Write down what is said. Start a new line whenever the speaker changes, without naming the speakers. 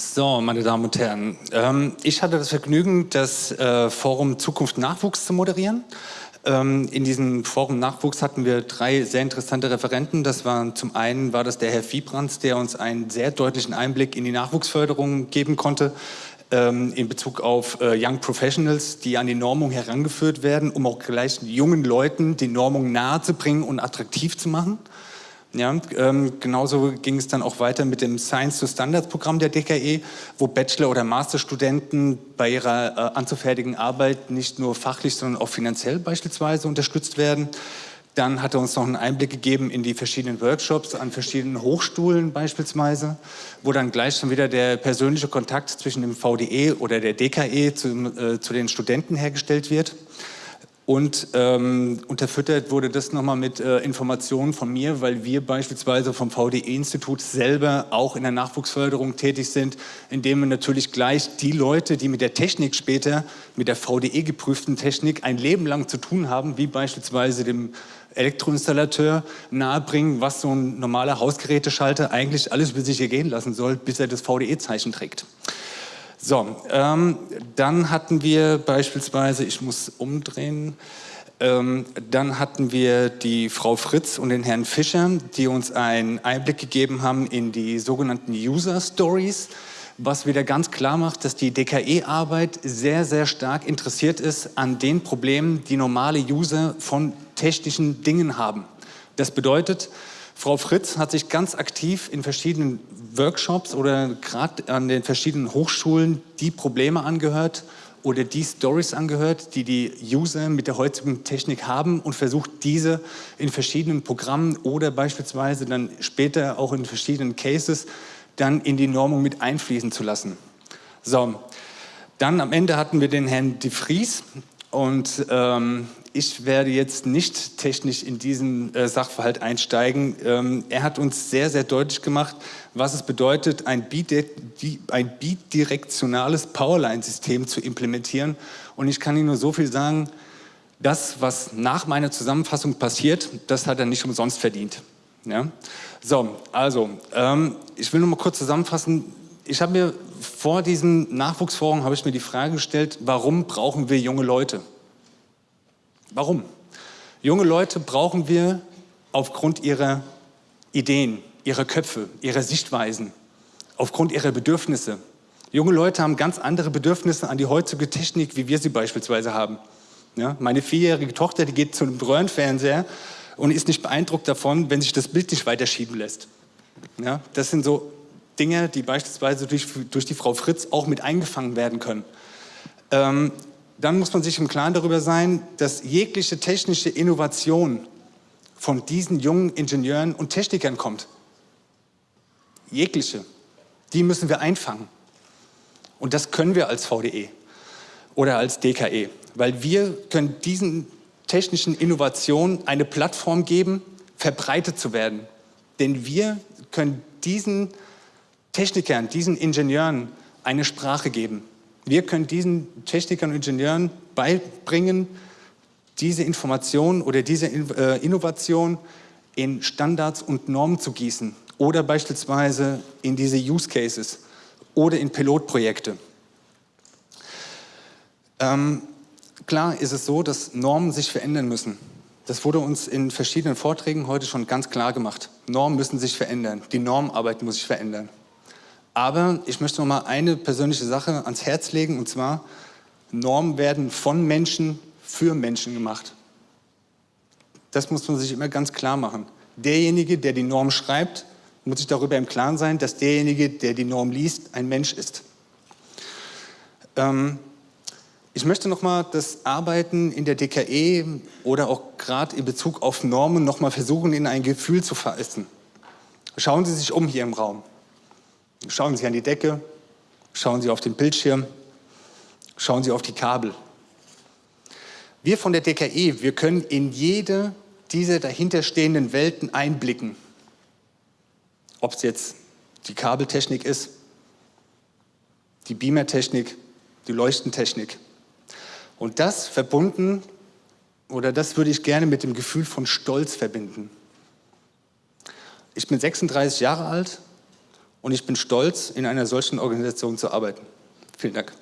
So, meine Damen und Herren, ähm, ich hatte das Vergnügen, das äh, Forum Zukunft Nachwuchs zu moderieren. Ähm, in diesem Forum Nachwuchs hatten wir drei sehr interessante Referenten. Das waren zum einen war das der Herr Viebrands, der uns einen sehr deutlichen Einblick in die Nachwuchsförderung geben konnte ähm, in Bezug auf äh, Young Professionals, die an die Normung herangeführt werden, um auch gleich jungen Leuten die Normung nahezubringen und attraktiv zu machen. Ja, ähm, genauso ging es dann auch weiter mit dem Science to Standards Programm der DKE, wo Bachelor- oder Masterstudenten bei ihrer äh, anzufertigen Arbeit nicht nur fachlich, sondern auch finanziell beispielsweise unterstützt werden. Dann hat er uns noch einen Einblick gegeben in die verschiedenen Workshops an verschiedenen Hochschulen beispielsweise, wo dann gleich schon wieder der persönliche Kontakt zwischen dem VDE oder der DKE zu, äh, zu den Studenten hergestellt wird. Und ähm, unterfüttert wurde das nochmal mit äh, Informationen von mir, weil wir beispielsweise vom VDE-Institut selber auch in der Nachwuchsförderung tätig sind, indem wir natürlich gleich die Leute, die mit der Technik später, mit der VDE geprüften Technik ein Leben lang zu tun haben, wie beispielsweise dem Elektroinstallateur nahebringen, was so ein normaler Hausgeräteschalter eigentlich alles über sich ergehen lassen soll, bis er das VDE-Zeichen trägt. So, ähm, dann hatten wir beispielsweise, ich muss umdrehen, ähm, dann hatten wir die Frau Fritz und den Herrn Fischer, die uns einen Einblick gegeben haben in die sogenannten User Stories, was wieder ganz klar macht, dass die DKE-Arbeit sehr, sehr stark interessiert ist an den Problemen, die normale User von technischen Dingen haben. Das bedeutet, Frau Fritz hat sich ganz aktiv in verschiedenen Workshops oder gerade an den verschiedenen Hochschulen die Probleme angehört oder die Stories angehört, die die User mit der heutigen Technik haben und versucht diese in verschiedenen Programmen oder beispielsweise dann später auch in verschiedenen Cases dann in die Normung mit einfließen zu lassen. So, dann am Ende hatten wir den Herrn de Vries und ähm, ich werde jetzt nicht technisch in diesen äh, Sachverhalt einsteigen. Ähm, er hat uns sehr, sehr deutlich gemacht, was es bedeutet, ein, bidirektionales Powerline-System zu implementieren. Und ich kann Ihnen nur so viel sagen, das, was nach meiner Zusammenfassung passiert, das hat er nicht umsonst verdient. Ja? So, also, ähm, ich will nur mal kurz zusammenfassen. Ich habe mir vor diesem Nachwuchsforum habe ich mir die Frage gestellt, warum brauchen wir junge Leute? Warum? Junge Leute brauchen wir aufgrund ihrer Ideen, ihrer Köpfe, ihrer Sichtweisen, aufgrund ihrer Bedürfnisse. Junge Leute haben ganz andere Bedürfnisse an die heutige Technik, wie wir sie beispielsweise haben. Ja, meine vierjährige Tochter, die geht zu einem Röhrenfernseher und ist nicht beeindruckt davon, wenn sich das Bild nicht weiterschieben lässt. Ja, das sind so Dinge, die beispielsweise durch, durch die Frau Fritz auch mit eingefangen werden können. Ähm, dann muss man sich im Klaren darüber sein, dass jegliche technische Innovation von diesen jungen Ingenieuren und Technikern kommt. Jegliche. Die müssen wir einfangen. Und das können wir als VDE oder als DKE, weil wir können diesen technischen Innovationen eine Plattform geben, verbreitet zu werden. Denn wir können diesen Technikern, diesen Ingenieuren eine Sprache geben. Wir können diesen Technikern und Ingenieuren beibringen, diese Information oder diese äh, Innovation in Standards und Normen zu gießen oder beispielsweise in diese Use Cases oder in Pilotprojekte. Ähm, klar ist es so, dass Normen sich verändern müssen. Das wurde uns in verschiedenen Vorträgen heute schon ganz klar gemacht. Normen müssen sich verändern, die Normarbeit muss sich verändern. Aber ich möchte noch mal eine persönliche Sache ans Herz legen, und zwar, Normen werden von Menschen für Menschen gemacht. Das muss man sich immer ganz klar machen. Derjenige, der die Norm schreibt, muss sich darüber im Klaren sein, dass derjenige, der die Norm liest, ein Mensch ist. Ähm, ich möchte noch mal das Arbeiten in der DKE oder auch gerade in Bezug auf Normen noch mal versuchen, in ein Gefühl zu fassen. Schauen Sie sich um hier im Raum. Schauen Sie an die Decke, schauen Sie auf den Bildschirm, schauen Sie auf die Kabel. Wir von der DKE, wir können in jede dieser dahinterstehenden Welten einblicken. Ob es jetzt die Kabeltechnik ist, die Beamertechnik, die Leuchtentechnik. Und das verbunden, oder das würde ich gerne mit dem Gefühl von Stolz verbinden. Ich bin 36 Jahre alt Und ich bin stolz, in einer solchen Organisation zu arbeiten. Vielen Dank.